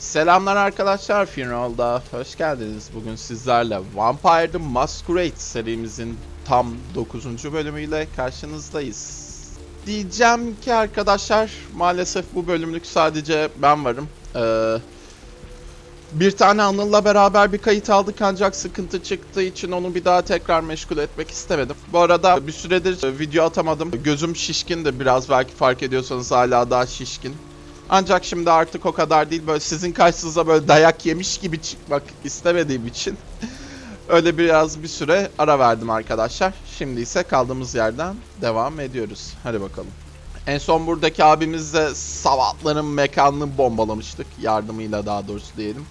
Selamlar arkadaşlar Finrol'da hoş geldiniz. Bugün sizlerle Vampire the Masquerade serimizin tam 9. bölümüyle karşınızdayız. Diyeceğim ki arkadaşlar maalesef bu bölümlük sadece ben varım. Ee, bir tane Anıl'la beraber bir kayıt aldık ancak sıkıntı çıktığı için onu bir daha tekrar meşgul etmek istemedim. Bu arada bir süredir video atamadım. Gözüm şişkin de biraz belki fark ediyorsanız hala daha şişkin. Ancak şimdi artık o kadar değil böyle sizin karşınıza böyle dayak yemiş gibi çıkmak istemediğim için öyle biraz bir süre ara verdim arkadaşlar. Şimdi ise kaldığımız yerden devam ediyoruz. Hadi bakalım. En son buradaki abimizle savatların mekanını bombalamıştık. Yardımıyla daha doğrusu diyelim.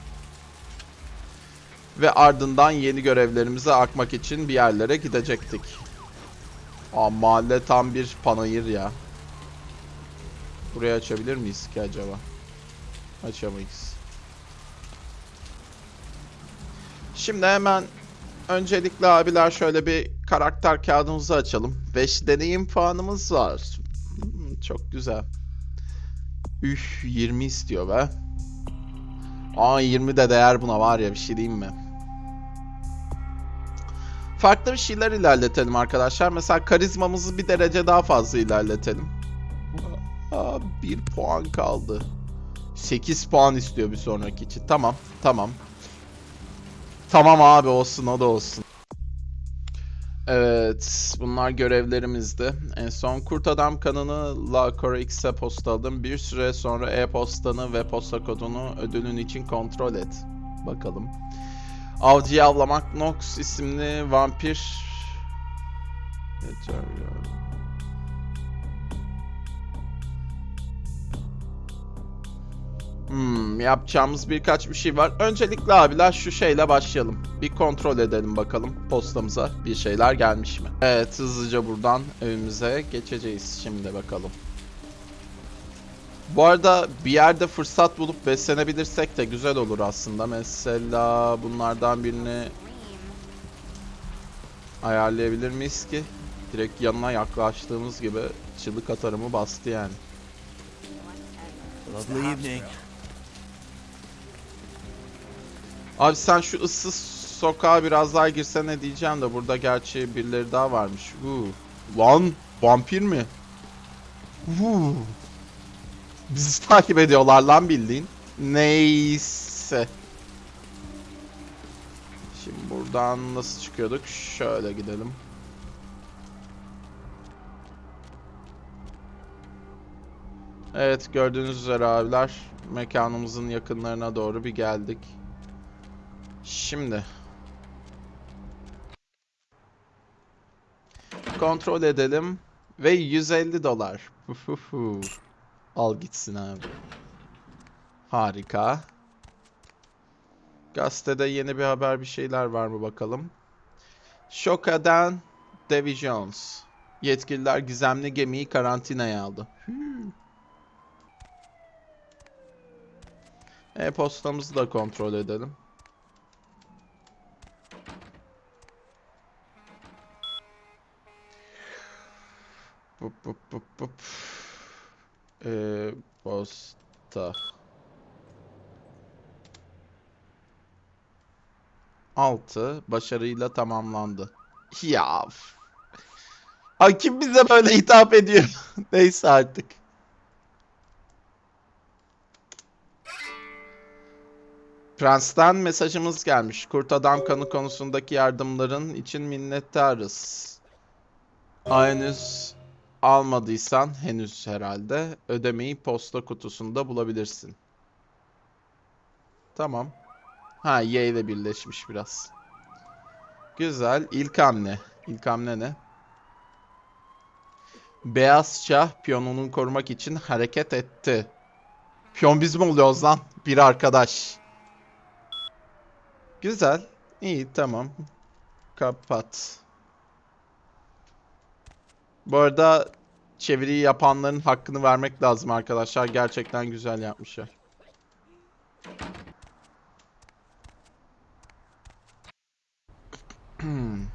Ve ardından yeni görevlerimize akmak için bir yerlere gidecektik. Aa mahalle tam bir panayır ya. Burayı açabilir miyiz ki acaba? Açamayız. Şimdi hemen öncelikle abiler şöyle bir karakter kağıdımızı açalım. 5 deneyim puanımız var. Hmm, çok güzel. Üf 20 istiyor be. Aa 20 de değer buna var ya bir şey diyeyim mi? Farklı bir şeyler ilerletelim arkadaşlar. Mesela karizmamızı bir derece daha fazla ilerletelim. Aa, bir puan kaldı. 8 puan istiyor bir sonraki için. Tamam, tamam. Tamam abi olsun o da olsun. Evet, bunlar görevlerimizdi. En son Kurt Adam kanını La X'e postaladım. Bir süre sonra e-postanı ve posta kodunu ödülün için kontrol et. Bakalım. Avcıyı avlamak Nox isimli vampir... Yeter ya. Hmm, yapacağımız birkaç bir şey var. Öncelikle abiler şu şeyle başlayalım. Bir kontrol edelim bakalım postamıza bir şeyler gelmiş mi? Evet hızlıca buradan evimize geçeceğiz şimdi bakalım. Bu arada bir yerde fırsat bulup beslenebilirsek de güzel olur aslında. Mesela bunlardan birini ayarlayabilir miyiz ki? Direkt yanına yaklaştığımız gibi çığlık atarımı bastı yani. Lovely evening. Abi sen şu ıssız sokağa biraz daha girsene diyeceğim de burada gerçi birileri daha varmış. Huu. Lan vampir mi? Huu. Bizi takip ediyorlar lan bildiğin. Neyse. Şimdi buradan nasıl çıkıyorduk? Şöyle gidelim. Evet gördüğünüz üzere abiler mekanımızın yakınlarına doğru bir geldik. Şimdi kontrol edelim ve 150 dolar. Al gitsin abi. Harika. Gazetede yeni bir haber bir şeyler var mı bakalım. Şoka'dan Davy Jones. Yetkililer gizemli gemiyi karantinaya aldı. E-postamızı da kontrol edelim. Bup bup bup bup. E-posta. Altı başarıyla tamamlandı. Ya. Ay kim bize böyle hitap ediyor? Neyse artık. Prens'ten mesajımız gelmiş. Kurt adam kanı konusundaki yardımların için minnettarız. Henüz almadıysan henüz herhalde ödemeyi posta kutusunda bulabilirsin. Tamam. Ha Y ile birleşmiş biraz. Güzel. İlk hamle. İlk hamle ne? Beyaz şah piyonunu korumak için hareket etti. Piyon biz mi oluyoruz lan? Bir arkadaş. Güzel. İyi tamam. Kapat. Bu arada çeviriyi yapanların hakkını vermek lazım arkadaşlar. Gerçekten güzel yapmışlar.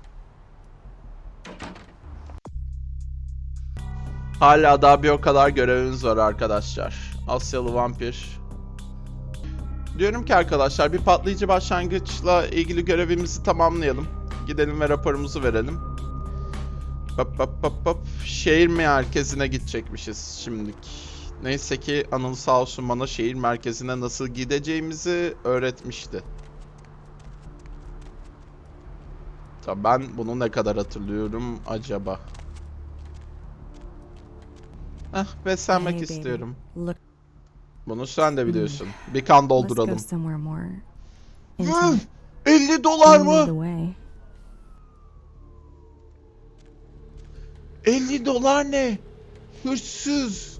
Hala daha bir o kadar görevimiz var arkadaşlar. Asyalı vampir. Diyorum ki arkadaşlar bir patlayıcı başlangıçla ilgili görevimizi tamamlayalım. Gidelim ve raporumuzu verelim. Hop hop hop hop. Şehir merkezine gidecekmişiz şimdilik. Neyse ki Anıl sağ olsun bana şehir merkezine nasıl gideceğimizi öğretmişti. Tabii ben bunu ne kadar hatırlıyorum acaba? Heh, beslenmek Hey, istiyorum. Look, Bunu sen de biliyorsun. Bir kan dolduralım. go somewhere more Üf, intimate. 50 dolar mı? 50 dolar ne? Hırsız.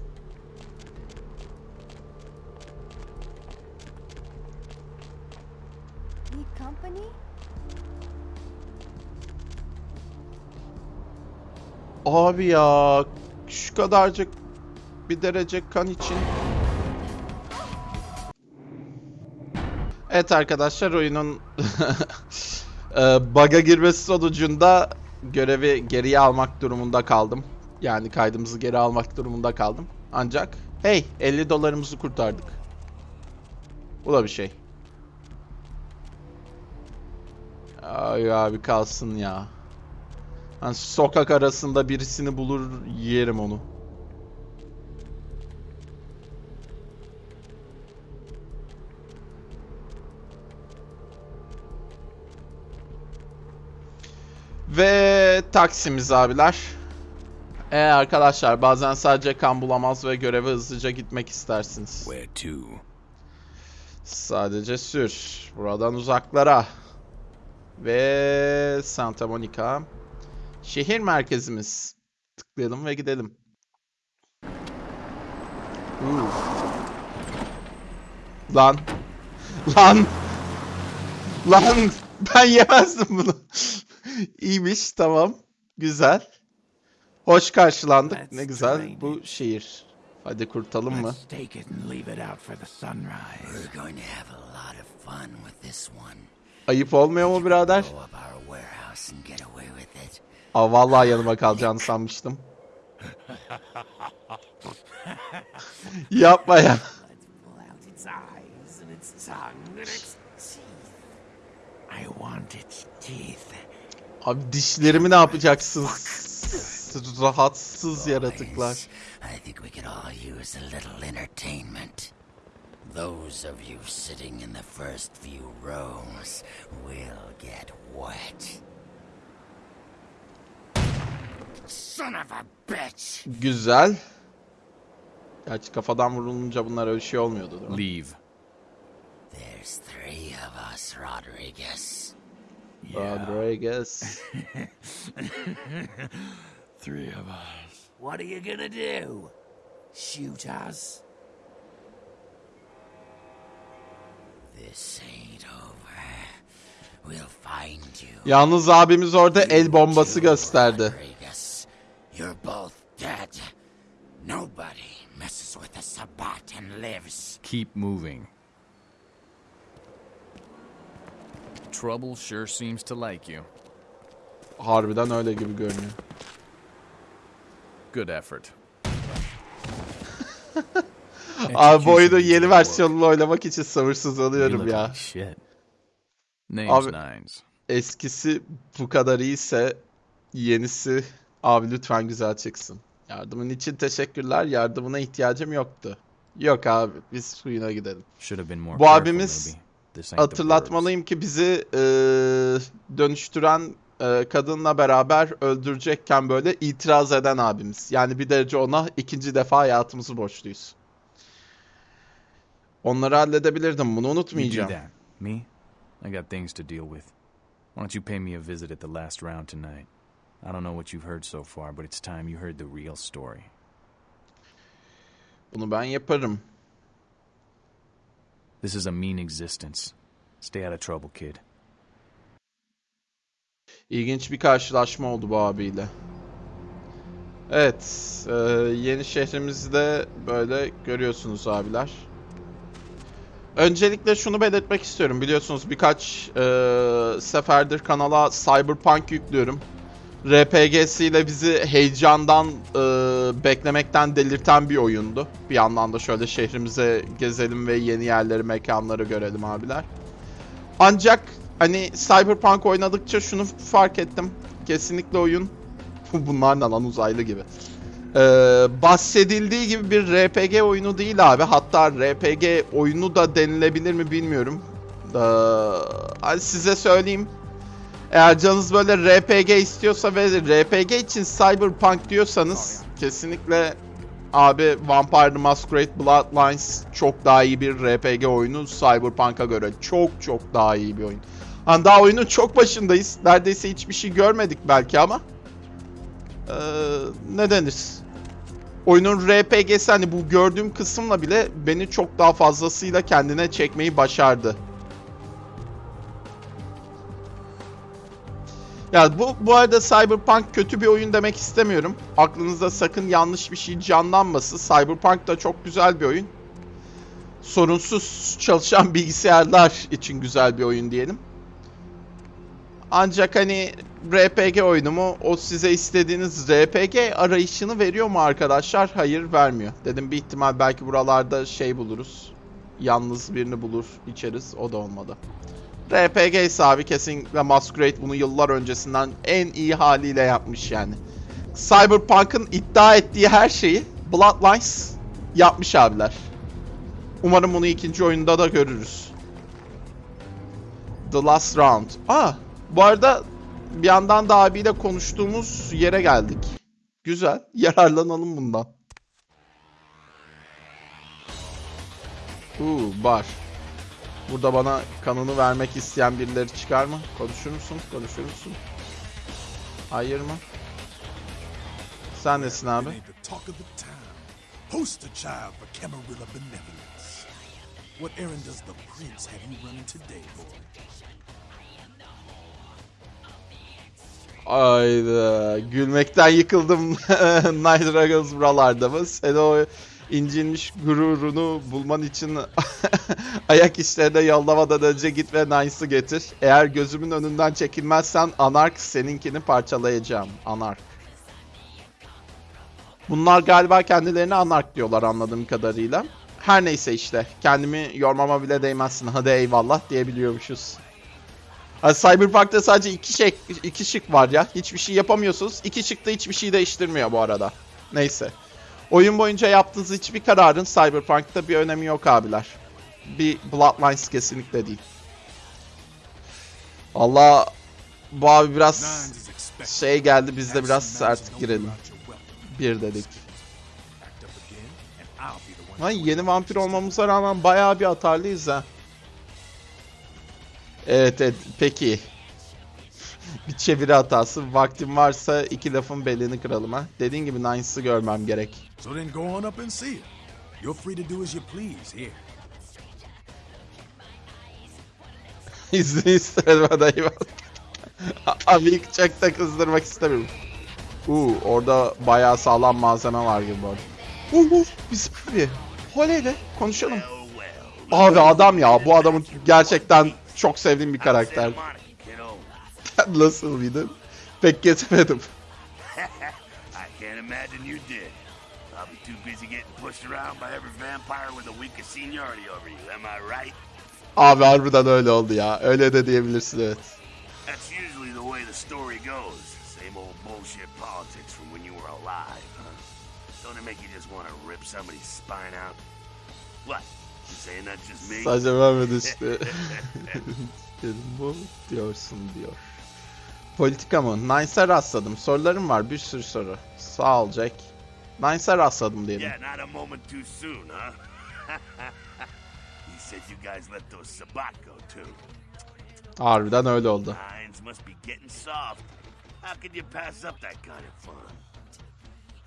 Abi ya şu kadarcık bir derece kan için. Evet arkadaşlar oyunun e, bug'a girmesi sonucunda görevi geriye almak durumunda kaldım. Yani kaydımızı geri almak durumunda kaldım. Ancak hey 50 dolarımızı kurtardık. Bu da bir şey. Ay abi kalsın ya. Hani sokak arasında birisini bulur yerim onu. Ve taksimiz abiler. E arkadaşlar bazen sadece kan bulamaz ve göreve hızlıca gitmek istersiniz. Where to? Sadece sür. Buradan uzaklara. Ve Santa Monica. Şehir merkezimiz. Tıklayalım ve gidelim. Uu. Lan. Lan. Lan. Ben yemezdim bunu. İyiymiş tamam. Güzel. Hoş karşılandık. Let's Ne güzel bu şehir. Hadi kurtalım mı? Ayıp olmuyor mu birader? Aa, vallahi yanıma kalacağını sanmıştım. Yapma ya. Pull out its eyes and its tongue and its teeth. I want its teeth. Abi dişlerimi ne yapacaksın? Rahatsız yaratıklar. I think we could all use a little entertainment. Those of you sitting in the first few rows will get wet. Son of a bitch! Güzel. Gerçi kafadan vurulunca bunlar öyle şey olmuyordu değil mi? Leave. There's three of us, Rodriguez. Rodriguez. Three of us. What are you gonna do? Shoot us? This ain't over. We'll find you. Yalnız abimiz orada el bombası gösterdi. Rodriguez. You're both dead. Nobody messes with a Sabat and lives. Keep moving. Trouble sure seems to like you. Harbiden öyle gibi görünüyor. Good effort. Abi bu Execution yeni versiyonunu oynamak için sabırsızlanıyorum ya. shit. Name's Abi- Nines. Eskisi bu kadar iyiyse yenisi abi lütfen güzel çıksın. Yardımın için teşekkürler. Yardımına ihtiyacım yoktu. Yok abi biz suyuna gidelim. Should have been more Bu careful abimiz Hatırlatmalıyım ki bizi eee, dönüştüren eee, kadınla beraber öldürecekken böyle itiraz eden abimiz. Yani bir derece ona ikinci defa hayatımızı borçluyuz. Onları halledebilirdim. Bunu. You do unutmayacağım. that. Me? I got things to deal with. Why don't you pay me a visit at the last round tonight? I don't know what you've heard so far, but it's time you heard the real story. Bunu ben yaparım. This is a mean existence. Stay out of trouble, kid. İlginç bir karşılaşma oldu bu abiyle. Evet, e, yeni şehrimizde böyle görüyorsunuz abiler. Öncelikle şunu belirtmek istiyorum. Biliyorsunuz birkaç e, seferdir kanala Cyberpunk yüklüyorum. RPG'siyle bizi heyecandan e, beklemekten delirten bir oyundu. Bir yandan da şöyle şehrimize gezelim ve yeni yerleri, mekanları görelim abiler. Ancak hani Cyberpunk oynadıkça şunu fark ettim. Kesinlikle oyun bunlar ne lan uzaylı gibi. Ee, bahsedildiği gibi bir RPG oyunu değil abi. Hatta RPG oyunu da denilebilir mi bilmiyorum. Ee, size söyleyeyim. Eğer canınız böyle RPG istiyorsa ve RPG için Cyberpunk diyorsanız kesinlikle abi Vampire the Masquerade Bloodlines çok daha iyi bir RPG oyunu Cyberpunk'a göre. Çok çok daha iyi bir oyun. Hani daha oyunun çok başındayız. Neredeyse hiçbir şey görmedik belki ama. Ee, ne denir? Oyunun RPG'si hani bu gördüğüm kısımla bile beni çok daha fazlasıyla kendine çekmeyi başardı. Ya bu bu arada Cyberpunk kötü bir oyun demek istemiyorum. Aklınızda sakın yanlış bir şey canlanmasın. Cyberpunk da çok güzel bir oyun. Sorunsuz çalışan bilgisayarlar için güzel bir oyun diyelim. Ancak hani RPG oyunu mu? O size istediğiniz RPG arayışını veriyor mu arkadaşlar? Hayır vermiyor. Dedim bir ihtimal belki buralarda şey buluruz. Yalnız birini bulur içeriz. O da olmadı. RPG ise abi kesinlikle Masquerade bunu yıllar öncesinden en iyi haliyle yapmış yani. Cyberpunk'ın iddia ettiği her şeyi Bloodlines yapmış abiler. Umarım bunu ikinci oyunda da görürüz. The Last Round. Aa, bu arada bir yandan da abiyle konuştuğumuz yere geldik. Güzel. Yararlanalım bundan. Uuu bar. Burada bana kanını vermek isteyen birileri çıkar mı? Konuşur musun? Konuşur musun? Hayır mı? Sen nesin abi? Poster child for Camarilla benevolence. What errand does the prince have you running today, boy? Ayda gülmekten yıkıldım. Night Dragons buralarda mı? Sen o incinmiş gururunu bulman için ayak işlerine yollamadan önce git ve Nice'ı getir. Eğer gözümün önünden çekilmezsen Anark seninkini parçalayacağım. Anark. Bunlar galiba kendilerine Anark diyorlar anladığım kadarıyla. Her neyse işte. Kendimi yormama bile değmezsin. Hadi eyvallah diyebiliyormuşuz. Ha, Cyberpunk'ta sadece iki şey iki şık var ya. Hiçbir şey yapamıyorsunuz. İki şık da hiçbir şey değiştirmiyor bu arada. Neyse. Oyun boyunca yaptığınız hiçbir kararın Cyberpunk'ta bir önemi yok abiler. Bir Bloodlines kesinlikle değil. Allah bu abi biraz şey geldi biz de biraz sert girelim. Bir dedik. Ay yeni vampir olmamıza rağmen bayağı bir atarlıyız ha. Evet evet peki. bir çeviri hatası. Vaktim varsa iki lafın belini kıralım ha. Dediğin gibi Nines'ı görmem gerek. So then go on up and see it. You're free to do as you please here. İzni isterim adayı Abi çok da kızdırmak istemiyorum. Uuu orada bayağı sağlam malzeme var gibi bu arada. Uuu biz abi. Oley be konuşalım. Abi adam ya bu adamın gerçekten çok sevdiğim bir karakter. Nasıl mıydı? Pek getirmedim. I can't imagine you did. I'll be too busy getting pushed around by every vampire with the weakest seniority over you, am I right? Abi harbiden öyle oldu ya. Öyle de diyebilirsin evet. That's usually the way the story goes. Same old bullshit politics from when you were alive, huh? Don't it make you just want to rip somebody's spine out? What? You saying that's just me? Sadece vermedi işte. Dedim bu diyorsun diyor. Politika mı? Nice'a rastladım. Sorularım var. Bir sürü soru. Sağ ol Jack. Nice'a rastladım diyelim. Yeah, not a moment too soon, huh? he said you guys let those Sabat go too. Harbiden öyle oldu. Minds must be getting soft. How could you pass up that kind of fun?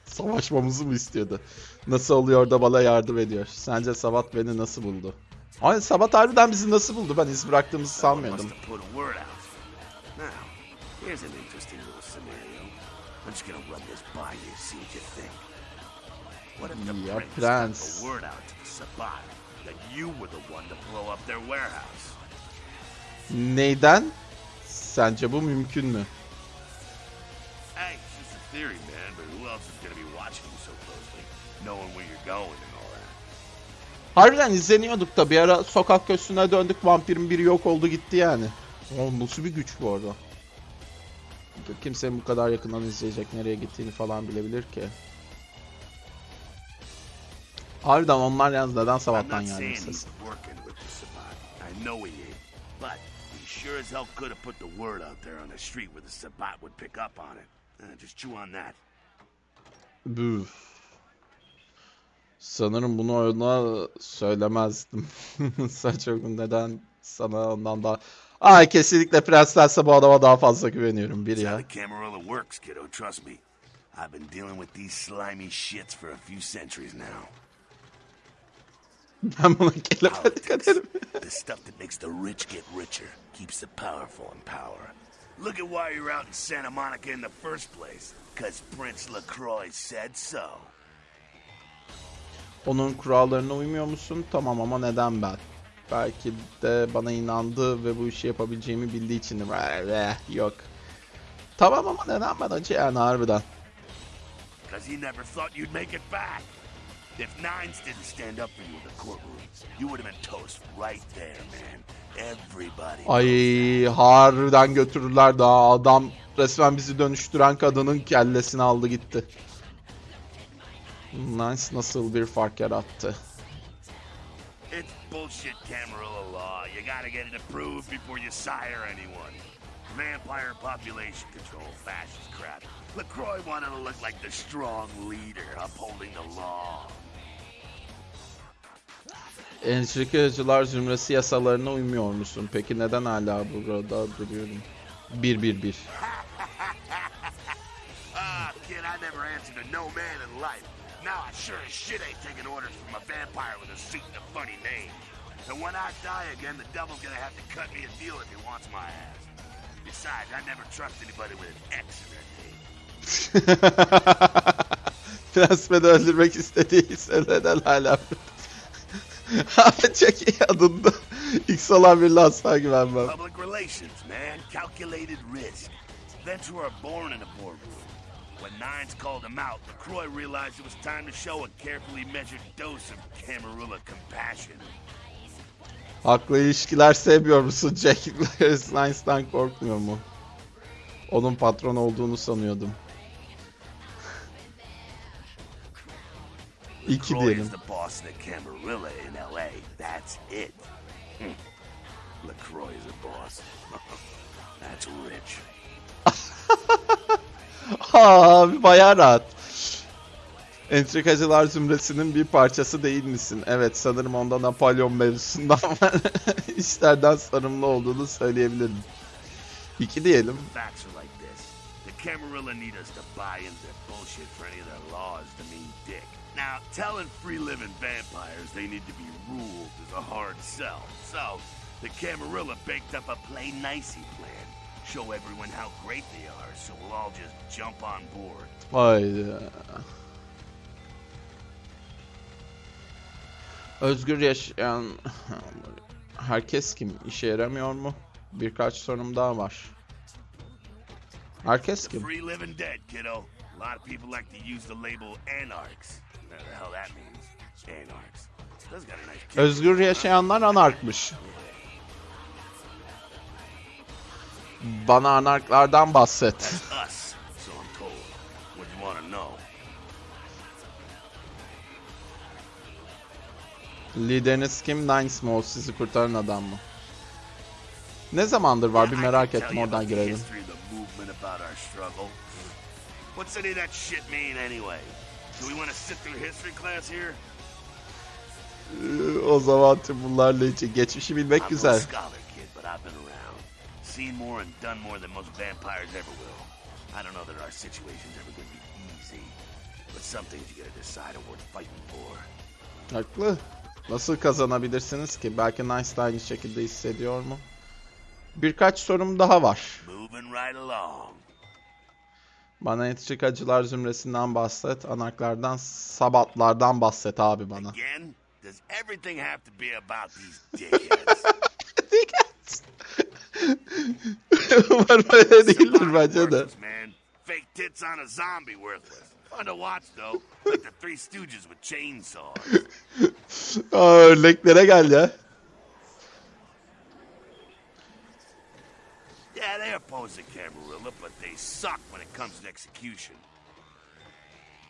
Savaşmamızı mı istiyordu? Nasıl oluyor da bana yardım ediyor? Sence Sabat beni nasıl buldu? Ay Sabat harbiden bizi nasıl buldu? Ben iz bıraktığımızı sanmıyordum. Here's an interesting little scenario. I'm just gonna run this by you, see what you think. What if the Yeah, prince plans. got the word out to the Sabat that you were the one to blow up their warehouse? Neyden? Sence bu mümkün mü? theory, man, but who else is gonna be watching you so closely? Knowing where you're going and all that. Harbiden izleniyorduk da bir ara sokak köşesine döndük vampirin biri yok oldu gitti yani. O nasıl bir güç bu arada. Kimsenin bu kadar yakından izleyecek nereye gittiğini falan bilebilir ki. Harbiden onlar yalnız neden sabahtan geldi ses. sure as hell could have put the word out there on the street where the Sabat would pick up on it. Uh, just chew on that. Büf. Sanırım bunu ona söylemezdim. Saçma neden sana ondan daha... Ay kesinlikle Prenslerse bu adama daha fazla güveniyorum bir ya. I've been dealing with these slimy shits for a few centuries now. Ben buna dikkat Politics. ederim. the stuff that makes the rich get richer keeps the powerful in power. Look at why you're out in Santa Monica in the first place. Because Prince LaCroix said so. Onun kurallarına uymuyor musun? Tamam ama neden ben? Belki de bana inandı ve bu işi yapabileceğimi bildiği için. Yok. Tamam ama neden ben acı yani harbiden. Because he never thought you'd make it back. If Nines didn't stand up for you in the courtroom, you would have been toast right there, man. Everybody. Ay harbiden götürürler daha adam resmen bizi dönüştüren kadının kellesini aldı gitti. Nice nasıl bir fark yarattı. Bullshit Camarilla law. You gotta get it approved before you sire anyone. Vampire population control, fascist crap. LaCroix wanted to look like the strong leader upholding the law. Entrikacılar zümresi yasalarına uymuyor musun? Peki neden hala burada duruyorum? 1-1-1. Ah, kid, I never answered to no man in life. Now I sure as shit ain't taking orders from a vampire with a suit and a funny name. And when I die again, the devil's gonna have to cut me a deal if he wants my ass. Besides, I never trust anybody with an X in their name. Prensmeni öldürmek istediği neden hala Abi çok iyi adında. X olan birine asla güvenmem. Public relations, man. Calculated risk. Ventura are born in a boardroom. When Nines called him out, LaCroix realized it was time to show a carefully measured dose of Camarilla compassion. Haklı ilişkiler sevmiyor musun? Jack Nice'dan korkmuyor mu? Onun patron olduğunu sanıyordum. İki diyelim. is the boss of the Camarilla in L.A. That's it. Hmm. LaCroix is a boss. That's rich. Abi bayağı rahat. Entrikacılar zümresinin bir parçası değil misin? Evet sanırım onda Napolyon mevzusundan işlerden sarımlı olduğunu söyleyebilirim. İki diyelim. Camarilla need us to buy into bullshit for any of their laws to mean dick. Now, telling free-living vampires they need to be ruled is a hard sell. So, the Camarilla baked up a play nicey plan. Show everyone how great they are, so we'll all just jump on board. Haydi. Özgür yaşayan herkes kim? İşe yaramıyor mu? Birkaç sorum daha var. Herkes kim? Free living dead, kiddo. A lot of people like to use the label anarchs. Whatever the hell that means. Anarchs. Özgür yaşayanlar anarkmış. Bana anarklardan bahset. Lideriniz kim? Nines mi o sizi kurtaran adam mı? Ne zamandır var bir merak ettim oradan girelim. What's any of that shit mean anyway? Do we want to sit through history class here? Ee, O zaman tüm bunlarla için geçmişi bilmek güzel. Seen more and done more than most vampires ever will. I don't know that our situation's ever going to be easy. But some things you gotta decide are worth fighting for. Haklı. Nasıl kazanabilirsiniz ki? Belki Nice de aynı şekilde hissediyor mu? Birkaç sorum daha var. Bana entrikacılar zümresinden bahset. Anarklardan, sabatlardan bahset abi bana. Again, Umarım öyle It's a lot değildir of bence de. worthless, man. fake tits on a zombie worthless. Fun to watch though, like the Three Stooges with chainsaws. Aa, örneklere gel ya. Yeah, they oppose the Camarilla, but they suck when it comes to execution.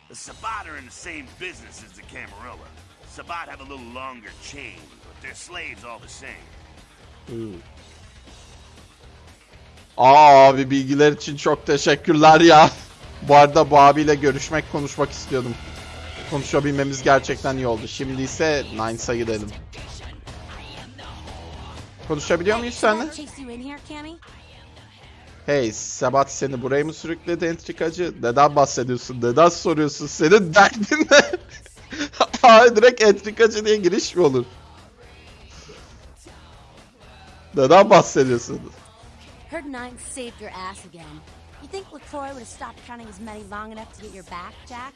The Sabat are in the same business as the Camarilla. Sabat have a little longer chain, but they're slaves all the same. Aa abi bilgiler için çok teşekkürler ya. Bu arada bu abiyle görüşmek, konuşmak istiyordum. Konuşabilmemiz gerçekten iyi oldu. Şimdi ise Nines'a gidelim. Konuşabiliyor muyuz seninle? Hey, Sebat seni buraya mı sürükledi entrikacı? Neden bahsediyorsun? Neden soruyorsun? Senin derdin ne? Aa, direkt entrikacı diye giriş mi olur? Neden bahsediyorsun? Heard Nine saved your ass again. You think LaCroix would have stopped counting his money long enough to get your back, Jack?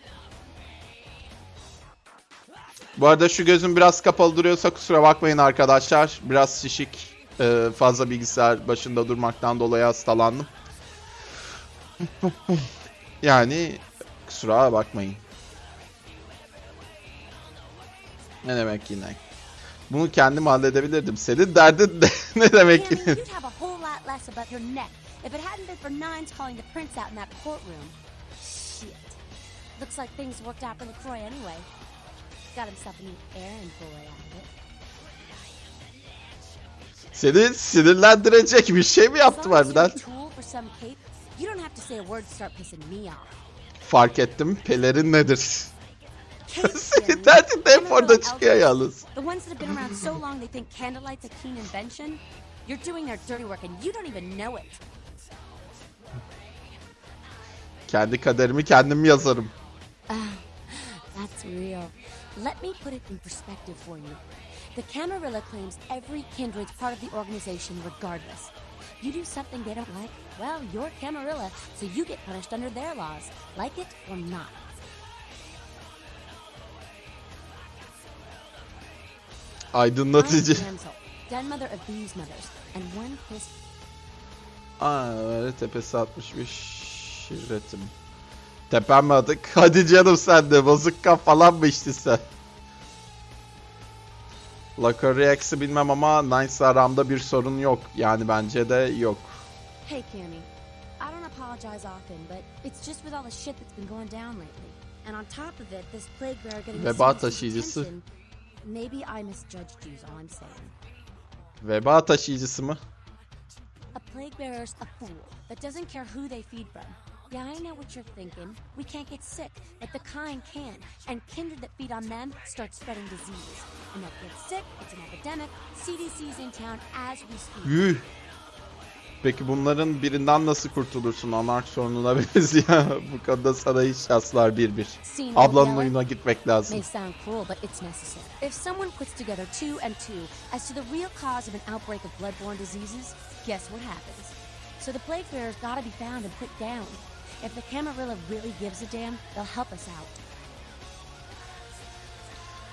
Bu arada şu gözüm biraz kapalı duruyorsa kusura bakmayın arkadaşlar. Biraz şişik. Ee, fazla bilgisayar başında durmaktan dolayı hastalandım. yani kusura bakmayın. Ne demek yine? Bunu kendim halledebilirdim. Senin derdin ne, ne demek neck if it hadn't been for Nines calling the prince out in that courtroom. Shit. Looks like things worked out for LaCroix anyway. Got himself a new errand boy out of it. Seni sinirlendirecek bir şey mi you're harbiden? Fark ettim. Pelerin nedir? Amarillo orada çıkıyor yalnız. The ones that have been around so long they think candlelight's a keen invention. You're doing their dirty work and you don't even know it. Kendi kaderimi kendim yazarım. That's real. Let me put it in perspective for you. The Camarilla claims every kindred's part of the organization regardless. You do something they don't like, well, you're Camarilla, so you get punished under their laws, like it or not. Kiss Aa, öyle tepesi atmış bir şirretim. Tepem mi adık? Hadi canım sen de bozuk falan mı içtin sen? La Correx'i bilmem ama Nice aramda bir sorun yok. Yani bence de yok. Hey, Cammy. I don't apologize often, but it's just with all the shit that's been going down lately. And on top of it, this plague bearer getting Veba taşıyıcısı. Maybe I misjudged you is all I'm saying. Veba taşıyıcısı mı? A plague bearer's a fool that doesn't care who they feed from. Yeah, I know what you're thinking. We can't get sick, but the kind can. And kindred that feed on them start spreading disease. And that gets sick, it's an epidemic. CDC's in town as we speak. Peki bunların birinden nasıl kurtulursun? Anark sorununa benziyor. Bu konuda sana hiç şanslar bir bir. Ablanın oyuna gitmek lazım. If someone puts together two and two as to the real cause of an outbreak of bloodborne diseases, guess what happens? So the plague bearers gotta be found and put down. If the Camarilla really gives a damn, they'll help us out.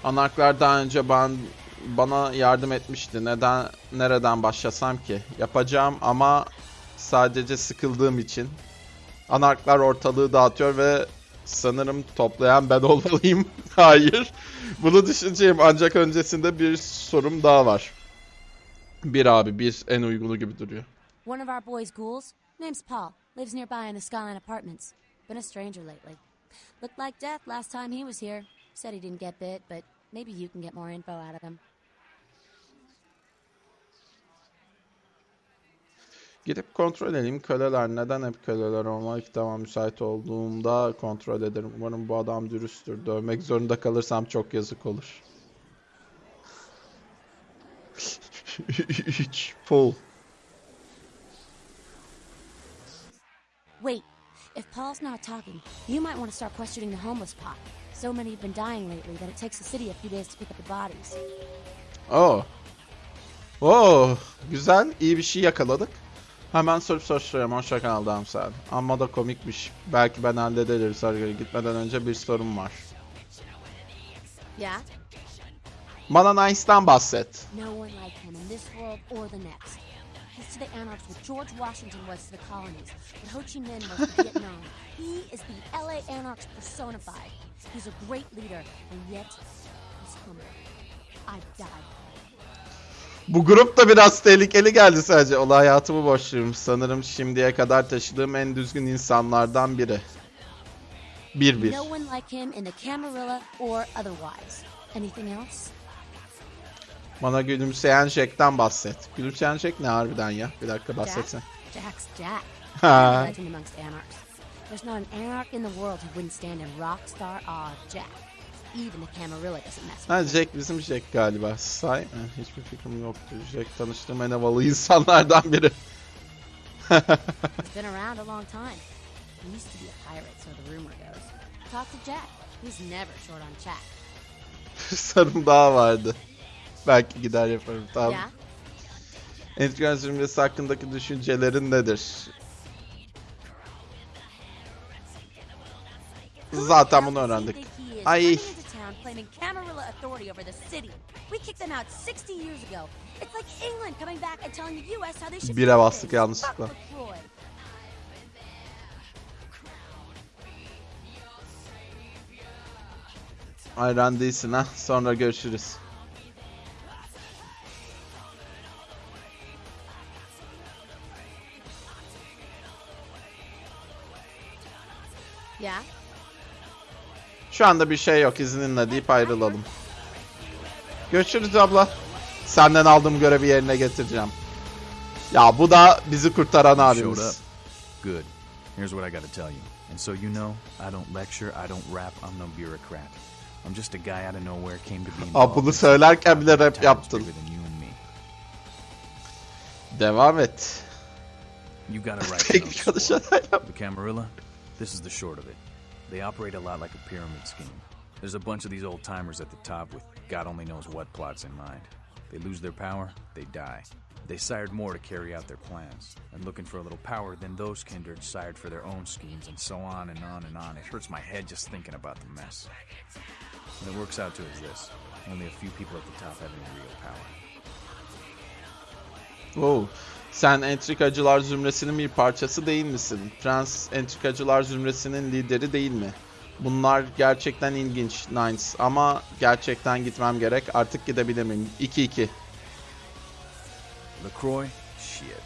Anarklar daha önce ben bana yardım etmişti. Neden nereden başlasam ki? Yapacağım ama sadece sıkıldığım için. Anarklar ortalığı dağıtıyor ve sanırım toplayan ben olmalıyım. Hayır. Bunu düşüneceğim ancak öncesinde bir sorum daha var. Bir abi bir en uygunu gibi duruyor. One of our boys' ghouls, name's Paul, lives nearby in the Skyline Apartments. Been a stranger lately. Looked like death last time he was here. Said he didn't get bit, but maybe you can get more info out of him. Gidip kontrol edeyim köleler neden hep köleler olma ilk tamam müsait olduğumda kontrol ederim. Umarım bu adam dürüsttür. Dövmek zorunda kalırsam çok yazık olur. 3 full. Wait, if Paul's not talking, you might want to start questioning the homeless pot. So many have been dying lately that it takes the city a few days to pick up the bodies. Oh. Oh, güzel. iyi bir şey yakaladık. Hemen sorup soruşturuyorum. Hoşça kal Damsel. Amma da komikmiş. Belki ben hallederim. Sarıgöl'e gitmeden önce bir sorum var. Yeah? Bana Nice'dan bahset. No one like him in this world or the next. He's to the anarchs what George Washington was to the colonies, what Ho Chi Minh was to Vietnam. He is the LA anarchs personified. He's a great leader, and yet he's humble. I've died. Bu grup da biraz tehlikeli geldi sadece. Olay hayatımı boşluyorum. Sanırım şimdiye kadar taşıdığım en düzgün insanlardan biri. Bir bir. Bana gülümseyen Jack'ten bahset. Gülümseyen Jack ne harbiden ya? Bir dakika bahsetsen. Jack's Jack. Ha. There's not an anarch in the world who wouldn't stand in rock star awe of Jack. Ha. Jack bizim Jack galiba. Say? Hiçbir fikrim yoktu. Jack tanıştığım en havalı insanlardan biri. Been around a long time. He used to be a pirate, so the rumor goes. Talk to Jack. He's never short on chat. Sarım daha vardı. Belki gider yaparım tamam. Yeah? Entrikal zümresi hakkındaki düşüncelerin nedir? Zaten bunu öğrendik. Ay. Ay. town claiming Camarilla authority over the city. We kicked them out 60 years ago. It's like England coming back and telling the US how they should Bire bastık yanlışlıkla. Ayran değilsin ha. Sonra görüşürüz. Yeah? Şu anda bir şey yok izninle deyip ayrılalım. Görüşürüz abla. Senden aldığım görevi yerine getireceğim. Ya bu da bizi kurtaran abimiz. Good. Here's what I gotta tell you. And so you know, I don't lecture, I don't rap, I'm no bureaucrat. I'm just a guy out of nowhere came to be Aa, involved bunu in söylerken bile rap yaptın. Devam et. You konuşan it. yap. The Camarilla, this is the short of it. They operate a lot like a pyramid scheme. There's a bunch of these old timers at the top with God only knows what plots in mind. They lose their power, they die. They sired more to carry out their plans, and looking for a little power, then those kindred sired for their own schemes, and so on and on and on. It hurts my head just thinking about the mess. What it works out to is this only a few people at the top have any real power. Oo. Sen entrikacılar zümresinin bir parçası değil misin? Prens entrikacılar zümresinin lideri değil mi? Bunlar gerçekten ilginç Nines ama gerçekten gitmem gerek. Artık gidebilir miyim? 2-2. LaCroix? Shit.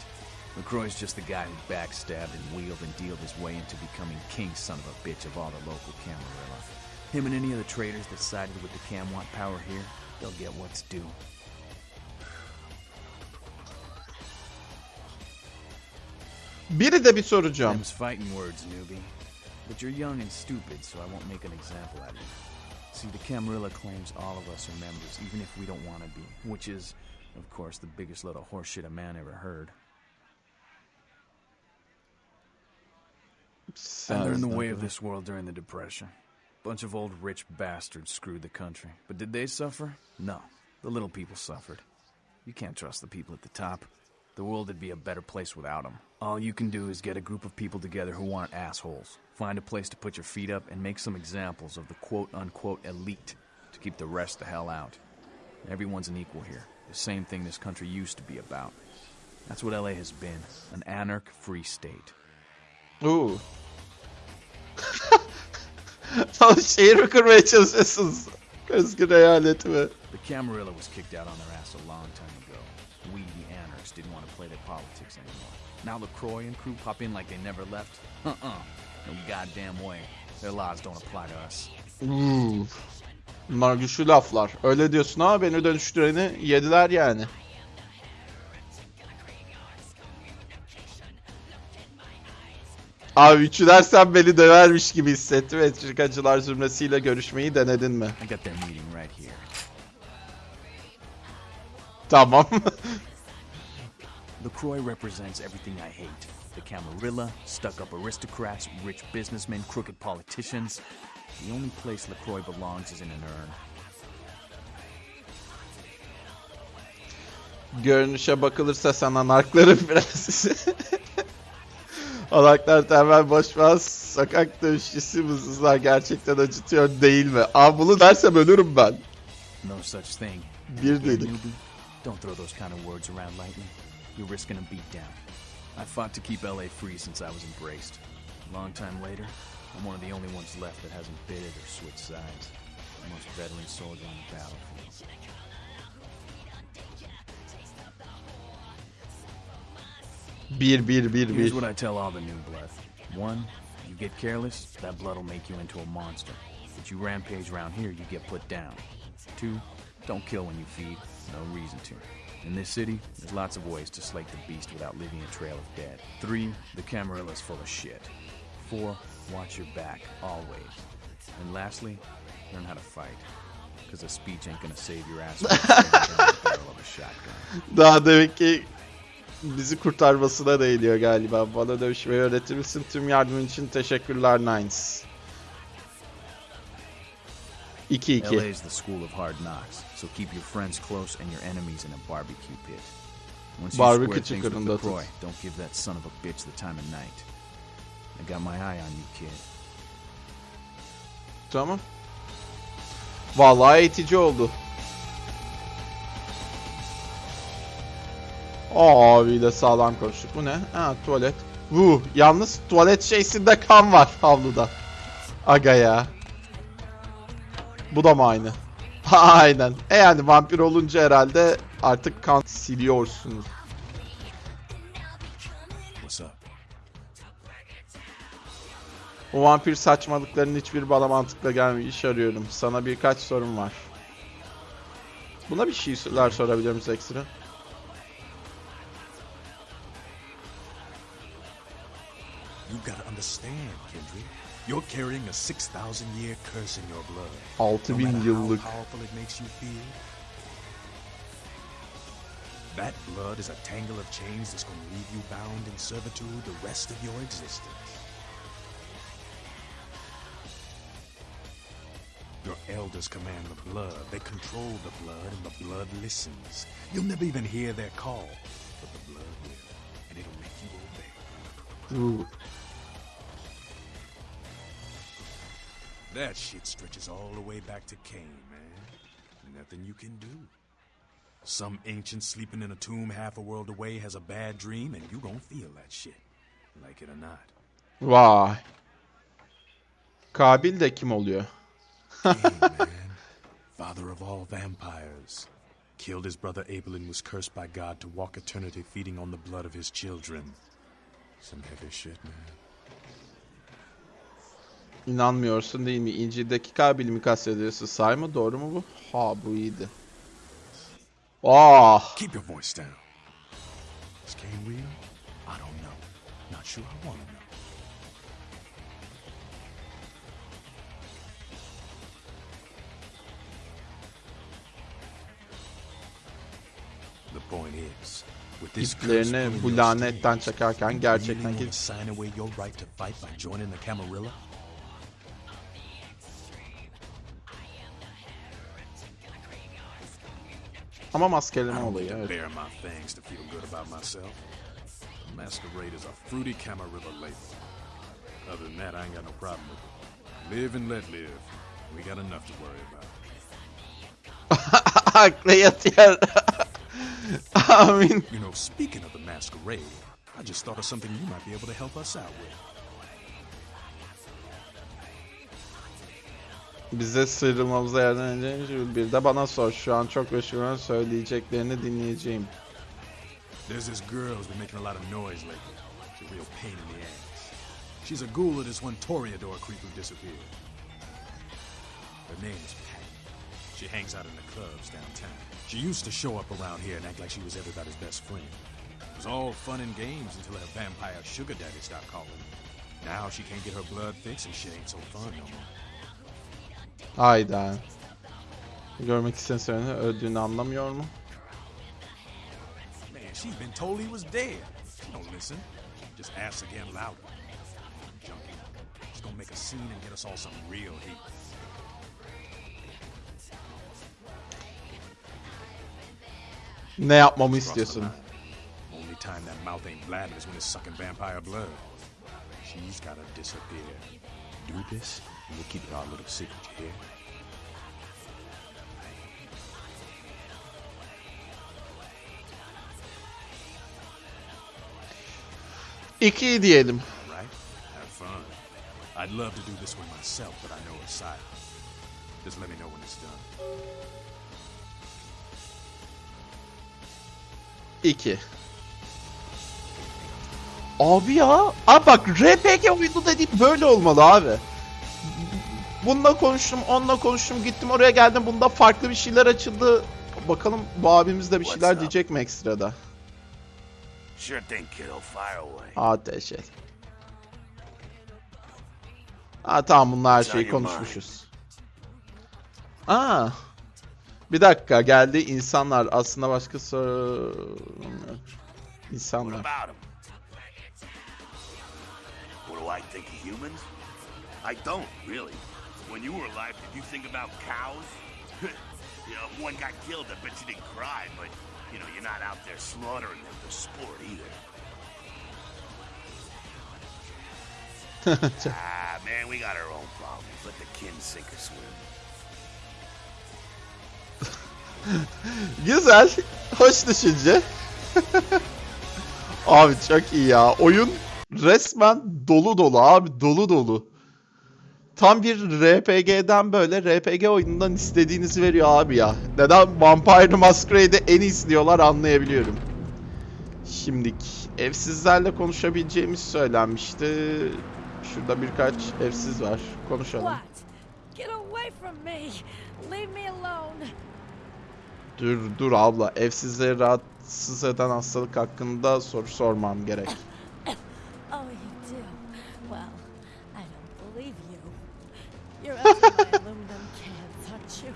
LaCroix's just the guy who backstabbed and wheeled and dealed his way into becoming king son of a bitch of all the local Camarilla. Him and any other traitors that sided with the Cam want power here, they'll get what's due. Biri de bir soracağım. Them's fighting words, newbie. But you're young and stupid, so I won't make an example out of you. See, the Camarilla claims all of us are members, even if we don't want to be. Which is, of course, the biggest load of horseshit a man ever heard. And they're in the way of this world during the Depression. Bunch of old rich bastards screwed the country. But did they suffer? No. The little people suffered. You can't trust the people at the top. The world would be a better place without them. All you can do is get a group of people together who aren't assholes. Find a place to put your feet up and make some examples of the quote unquote elite to keep the rest the hell out. Everyone's an equal here. The same thing this country used to be about. That's what LA has been an anarch free state. Ooh. Oh, şehir mi kurmaya çalışıyorsunuz? Eyaleti mi? The Camarilla was kicked out on their ass a long time ago. We, the anarchs, didn't want to play their politics anymore. Now LaCroix and crew pop in like they never left? Uh-uh. No goddamn way. Their laws don't apply to us. Hmm. Bunlar güçlü laflar. Öyle diyorsun ama beni dönüştüreni yediler yani. Abi üçü dersen beni dövermiş gibi hissettim. Entrikacılar zümresiyle görüşmeyi denedin mi? I got their meeting right here. Tamam. LaCroix represents everything I hate. The Camarilla, stuck-up aristocrats, rich businessmen, crooked politicians. The only place LaCroix belongs is in an urn. Görünüşe bakılırsa sen anarkların prensesi. Anarklar tamamen boşmaz. Sokak dövüşçüsü mızızlar gerçekten acıtıyor değil mi? Aa bunu dersem ölürüm ben. No such thing. Bir dedik. Don't throw those kind of words around lightly. you're risking a beatdown. I fought to keep LA free since I was embraced. A long time later, I'm one of the only ones left that hasn't bidded or switched sides. The most veteran soldier on the battlefield. Bir bir bir Here's what I tell all the new blood. One, you get careless, that blood will make you into a monster. But you rampage around here, you get put down. Two, don't kill when you feed. No reason to. In this city, there's lots of ways to slake the beast without leaving a trail of dead. Three, the Camarilla's full of shit. Four, watch your back, always. And lastly, learn how to fight. Because a speech ain't gonna save your ass from the barrel of a shotgun. Daha demek ki bizi kurtarmasına değiniyor galiba. Bana dövüşmeyi öğretir misin? Tüm yardımın için teşekkürler Nines. 2-2. LA's the school of hard knocks, so keep your friends close and your enemies in a barbecue pit. Once you square things with. LaCroix, don't give that son of a bitch the time of night. I got my eye on you, kid. Tamam. Vallahi eğitici oldu. Abi de sağlam konuştuk. Bu ne? Ha tuvalet. Bu yalnız tuvalet şeysinde kan var havluda. Aga ya. Bu da mı aynı? Aynen. E yani vampir olunca herhalde artık kan siliyorsunuz. O vampir saçmalıklarının hiçbir bana mantıkla gelmiyor. İş arıyorum. Sana birkaç sorum var. Buna bir şeyler sorabilir misin ekstra? You gotta understand, Kendrick. You're carrying a 6,000 year curse in your blood. 6000 no matter yıllık. look. powerful it makes you feel. That blood is a tangle of chains that's gonna leave you bound in servitude the rest of your existence. Your elders command the blood. They control the blood, and the blood listens. You'll never even hear their call, but the blood will, and it'll make you obey. Uu, That shit stretches all the way back to Cain, man. Nothing you can do. Some ancient sleeping in a tomb half a world away has a bad dream, and you gon' feel that shit. Like it or not. Vay. Kabil de kim oluyor? Cain, man. Father of all vampires. Killed his brother Abel and was cursed by God to walk eternity feeding on the blood of his children. Some heavy shit, man. İnanmıyorsun değil mi? İncil'deki Kabil'i mi kastediyorsun? Say mı? Doğru mu bu? Ha bu iyiydi. Ah! Keep your voice down. Is Cain real? I don't know. Not sure I wanna know. The point is, with this curse İplerini bu lanetten you gerçekten really joining the Camarilla? ama I maskeleme don't olayı need to evet. bare my fangs to feel good about myself. Masquerade is a fruity Camarilla label. Other than that, I ain't got no problem with it. Live and let live. We got enough to worry about. Yatıyor. Amin. You know, speaking of the masquerade, I just thought of something you might be able to help us out with. Bize sıyrılmamıza yardım edeceğin Jules bir de bana sor. Şu an çok meşgulüm söyleyeceklerini dinleyeceğim. There's this girl who's been making a lot of noise lately. She's a real pain in the ass. She's a ghoul of this one Toreador creep who disappeared. Her name is Pat. She hangs out in the clubs downtown. She used to show up around here and act like she was everybody's best friend. It was all fun and games until her vampire sugar daddy stopped calling. Now she can't get her blood fixed and shit ain't so fun no more. Hayda. Görmek isteyen seni öldüğünü anlamıyor mu? Man, she's been told he was dead. She don't listen. Just asks again louder. Junkie. She's gonna make a scene and get us all some real heat. Ne yapmamı istiyorsun? Only time that mouth ain't blabbing is when it's sucking vampire blood. She's gotta disappear. Do this, secret, you hear? 2 diyelim. All right? Have fun. I'd love to do this one myself, but I know it's silent. Just let me know when it's done. 2. Abi ya. Abi bak RPG oyunu dediğim böyle olmalı abi. Bununla konuştum, onunla konuştum, gittim oraya geldim. Bunda farklı bir şeyler açıldı. Bakalım bu abimiz de bir şeyler diyecek mi ekstrada? Sure thing, kiddo. Fire away. Ateş et. Ha tamam bunlar her şeyi konuşmuşuz. Aa. Bir dakika geldi insanlar aslında başka soru insanlar. I don't, really. When you were alive, did you think about cows? you know, one got killed, I bet you didn't cry, but, you know, you're not out there slaughtering them for sport either. ah, man, we got our own problems. Let the kin sink or swim. Güzel. Hoş düşünce. abi çok iyi ya. Oyun resmen dolu dolu abi dolu dolu. Tam bir RPG'den böyle RPG oyunundan istediğinizi veriyor abi ya. Neden Vampire Masquerade'i en iyisi diyorlar anlayabiliyorum. Şimdik evsizlerle konuşabileceğimiz söylenmişti. Şurada birkaç evsiz var. Konuşalım. Dur dur abla. Evsizleri rahatsız eden hastalık hakkında soru sormam gerek. aluminum cans, aren't you?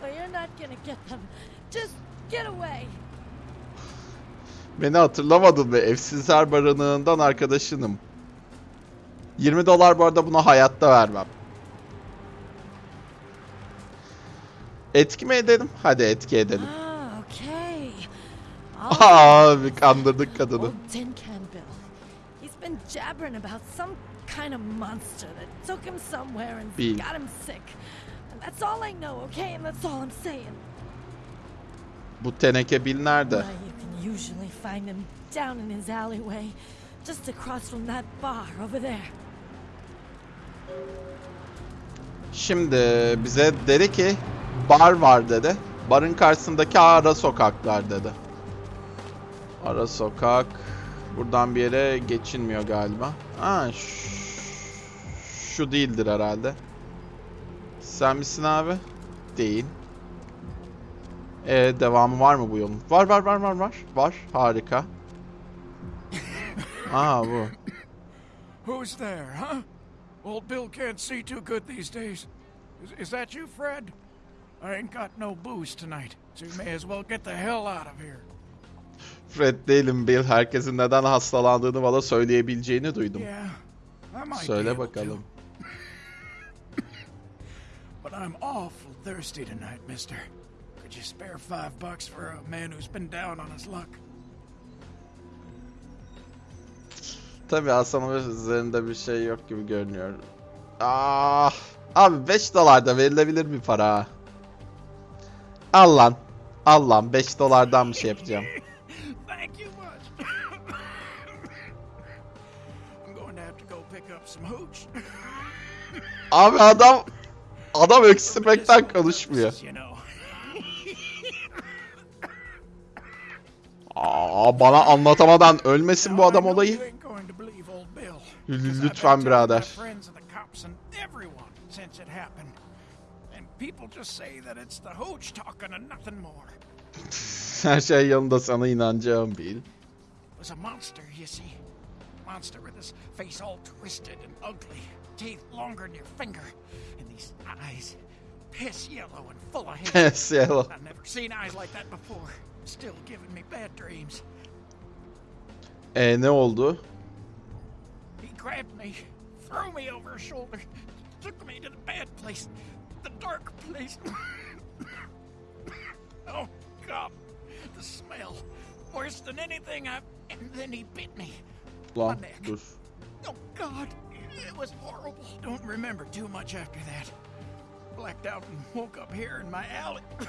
Well, you're not gonna get them. Just get away! Beni hatırlamadın ve Evsizler Barınağı'ndan arkadaşınım. 20 dolar bu arada buna hayatta vermem. Etki mi edelim? Hadi etki edelim. Ah, Abi kandırdık kadını. Kind of monster that took him somewhere and Bill. got him sick. And that's all I know, okay? And that's all I'm saying. Bu teneke Bill nerede? Well, you can usually find him down in his alleyway, just across from that bar over there. Şimdi bize dedi ki bar var dedi. Barın karşısındaki ara sokaklar dedi. Ara sokak. Buradan bir yere geçilmiyor galiba. Ha şu değildir herhalde. Sen misin abi? Değil. E devamı var mı bu yolun? Var var var var var. Var. Harika. Aa bu. Who's there, huh? Old Bill can't see too good these days. Is, is that you, Fred? I ain't got no booze tonight, so you may as well get the hell out of here. Fred değilim Bill. Herkesin neden hastalandığını bana söyleyebileceğini duydum. Söyle bakalım. But I'm awful thirsty tonight, mister. Could you spare five bucks for a man who's been down on his luck? Tabii Hasan'ın üzerinde bir şey yok gibi görünüyor. Ah, abi 5 dolar da verilebilir bir para. Al lan. Al lan 5 dolardan bir şey yapacağım. Thank you much. I'm going to have to go pick up some hooch. Abi adam adam öksürmekten konuşmuyor. Aa, bana anlatamadan ölmesin bu adam olayı. lütfen birader. Her şey yanında sana inanacağım Bill. It was a monster, you see. Monster with his face all twisted and ugly, teeth longer than your finger, and these eyes piss yellow and full of hate. Pes yellow. I've never seen eyes like that before. Still giving me bad dreams. E ne oldu? He grabbed me, threw me over his shoulder, took me to the bad place, the dark place. oh, God, the smell. Worse than anything I've. And then he bit me. Lan dur. Oh, God, it was horrible. Don't remember too much after that. Blacked out and woke up here in my alley.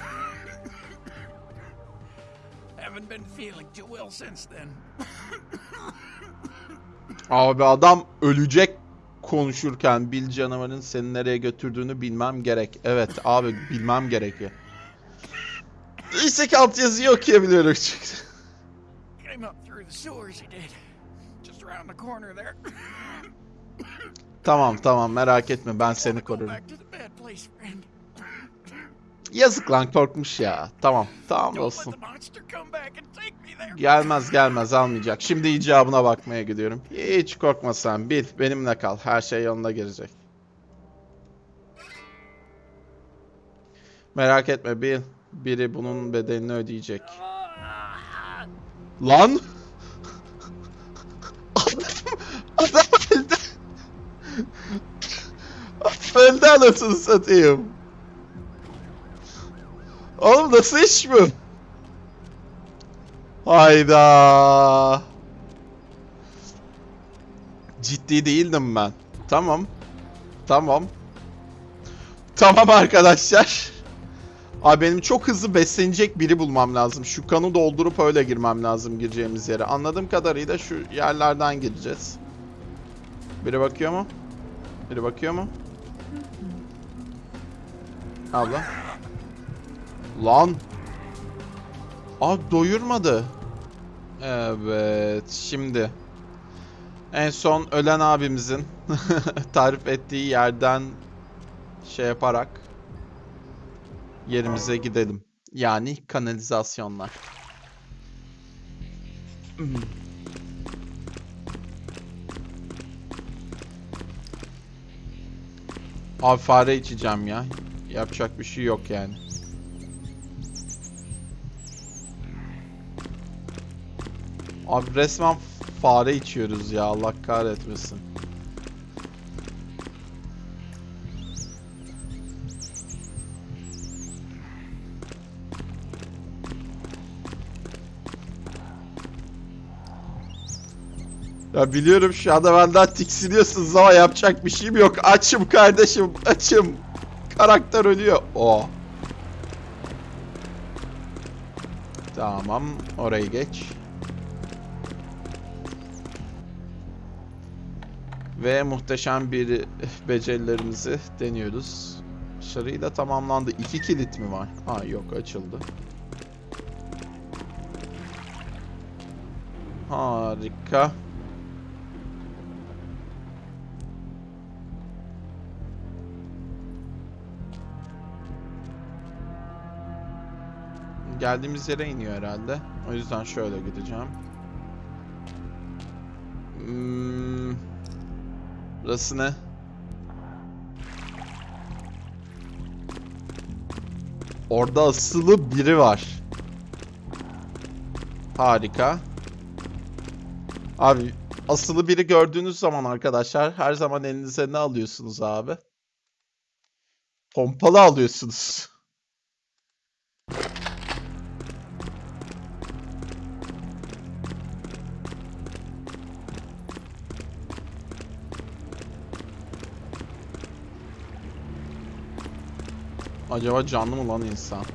Haven't been feeling too well since then. Abi adam ölecek konuşurken Bil canavarın seni nereye götürdüğünü bilmem gerek. Evet abi bilmem gerekiyor. İşte ki altyazıyı okuyabiliyorum çünkü. Came up through the sewers, he did. Just around the corner there. Tamam tamam merak etme ben seni korurum. Yazık lan korkmuş ya. Tamam tamam olsun. Gelmez gelmez almayacak. Şimdi icabına bakmaya gidiyorum. Hiç korkma sen bil benimle kal. Her şey yoluna girecek. Merak etme bil. Biri bunun bedelini ödeyecek. Lan! Adam, adam Adam öldü anasını satayım. Oğlum nasıl iş bu? Hayda. Ciddi değildim ben. Tamam. Tamam. Tamam arkadaşlar. Abi benim çok hızlı beslenecek biri bulmam lazım. Şu kanı doldurup öyle girmem lazım gireceğimiz yere. Anladığım kadarıyla şu yerlerden gireceğiz. Biri bakıyor mu? Biri bakıyor mu? Abla. Lan. Aa doyurmadı. Evet şimdi. En son ölen abimizin tarif ettiği yerden şey yaparak yerimize gidelim. Yani kanalizasyonlar. Abi fare içeceğim ya. Yapacak bir şey yok yani. Abi resmen fare içiyoruz ya Allah kahretmesin. Ya biliyorum şu anda benden tiksiniyorsunuz ama yapacak bir şeyim yok. Açım kardeşim, açım. Karakter ölüyor. O. Tamam, orayı geç. Ve muhteşem bir becerilerimizi deniyoruz. Başarıyla tamamlandı. İki kilit mi var? Ha yok açıldı. Harika. Geldiğimiz yere iniyor herhalde. O yüzden şöyle gideceğim. Hmm. Burası ne? Orada asılı biri var. Harika. Abi asılı biri gördüğünüz zaman arkadaşlar her zaman elinize ne alıyorsunuz abi? Pompalı alıyorsunuz. Acaba canlı mı lan insan?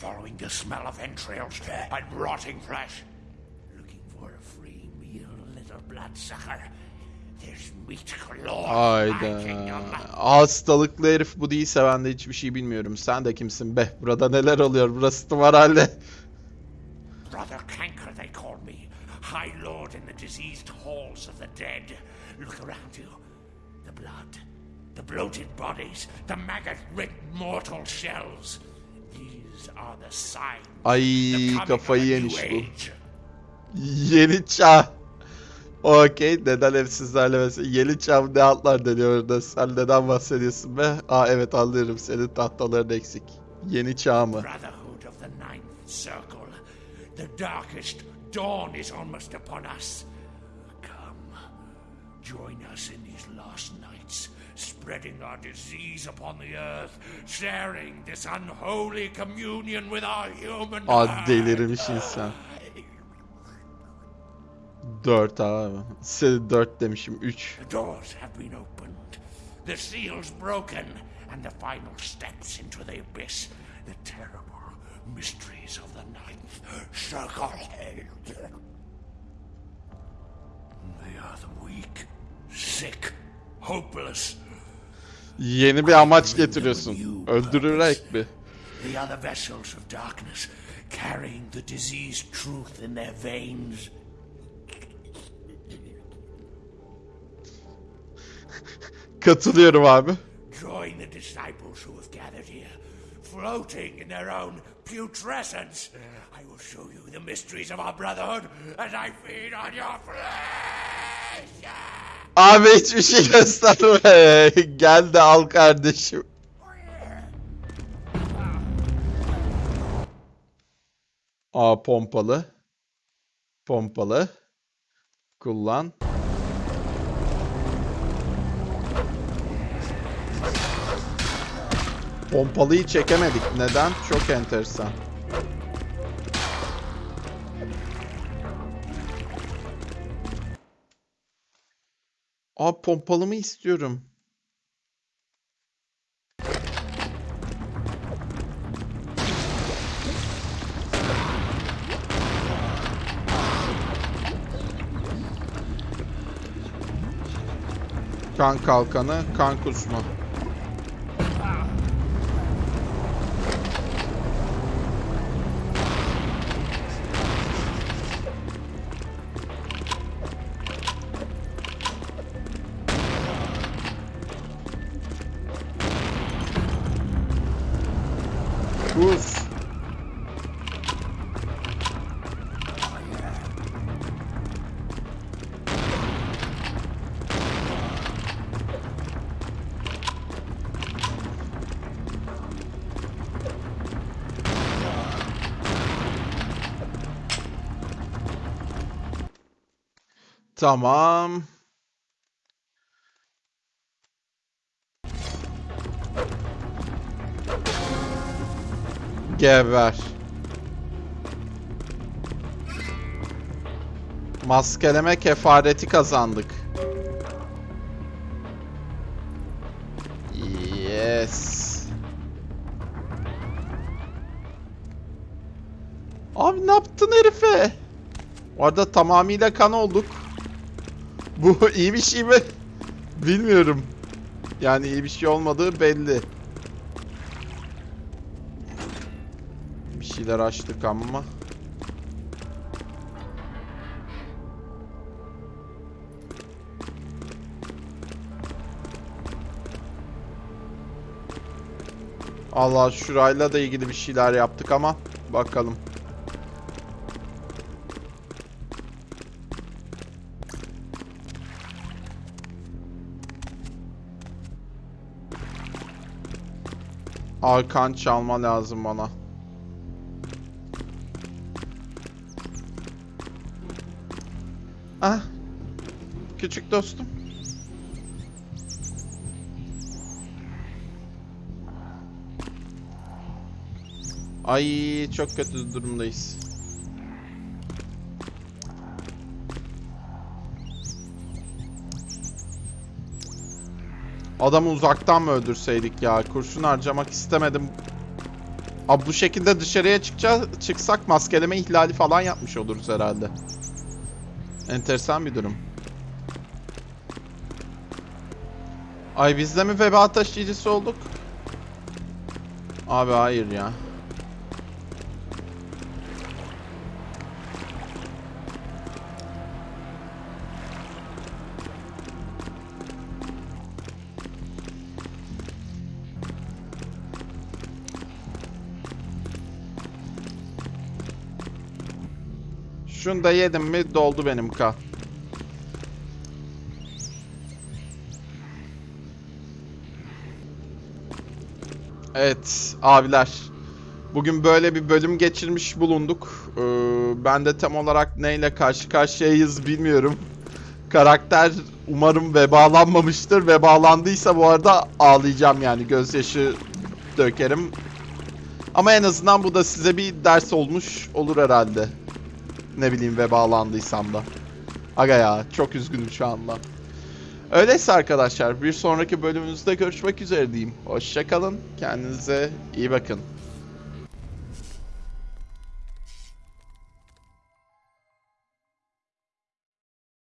Following the smell of entrails and rotting flesh. Looking for a free meal, little bloodsucker. Hayda. Hastalıklı herif bu değilse ben de hiçbir şey bilmiyorum. Sen de kimsin be? Burada neler oluyor? Burası tımarhane. Brother Canker, they call me. High Lord in the diseased halls of the dead. Look around you. The blood, the bloated bodies, the maggot-ridden mortal shells. These are the signs. Ay kafayı yemiş bu. Yeni çağ. Okey. Neden hep sizlerle mesela yeni çağ ne altlar deniyor orada? Sen neden bahsediyorsun be? Aa evet anlıyorum. Senin tahtaların eksik. Yeni çağ mı? Brotherhood of the Ninth Circle. The darkest dawn is almost upon us. Come, join us in spreading our disease upon the earth, sharing this unholy communion with our human Aa kind. delirmiş insan. Dört abi. Seni dört demişim. Üç. The doors have been opened, the seals broken, and the final steps into the abyss the terrible mysteries of the Ninth Circle. They are the weak, sick, hopeless. Yeni bir amaç getiriyorsun. Öldürerek mi? The vessels of darkness, carrying the diseased truth in their veins. Katılıyorum abi. Join the disciples who have gathered here, floating in their own putrescence. I will show you the mysteries of our brotherhood as I feed on your flesh. Abi hiçbir şey gösterme. Gel de al kardeşim. Aa pompalı. Pompalı. Kullan. Pompalıyı çekemedik. Neden? Çok enteresan. Aa pompalı mı istiyorum? Kan kalkanı, kan kusma. Tamam. Geber. Maskeleme kefareti kazandık. Yes. Abi ne yaptın herife? Orada tamamıyla kan olduk. Bu iyi bir şey mi? Bilmiyorum. Yani iyi bir şey olmadığı belli. Bir şeyler açtık ama. Allah şurayla da ilgili bir şeyler yaptık ama bakalım. Arkan çalma lazım bana. Ah. Küçük dostum. Ay çok kötü durumdayız. Adamı uzaktan mı öldürseydik ya? Kurşun harcamak istemedim. Abi bu şekilde dışarıya çıkacağız, çıksak maskeleme ihlali falan yapmış oluruz herhalde. Enteresan bir durum. Ay biz de mi veba taşıyıcısı olduk? Abi hayır ya. Şunu da yedim mi doldu benim ka. Evet abiler. Bugün böyle bir bölüm geçirmiş bulunduk. Ee, ben de tam olarak neyle karşı karşıyayız bilmiyorum. Karakter umarım vebalanmamıştır. Vebalandıysa bu arada ağlayacağım yani gözyaşı dökerim. Ama en azından bu da size bir ders olmuş olur herhalde. Ne bileyim vebalandıysam da. Aga ya çok üzgünüm şu anda. Öyleyse arkadaşlar bir sonraki bölümümüzde görüşmek üzere diyeyim. Hoşçakalın. Kendinize iyi bakın.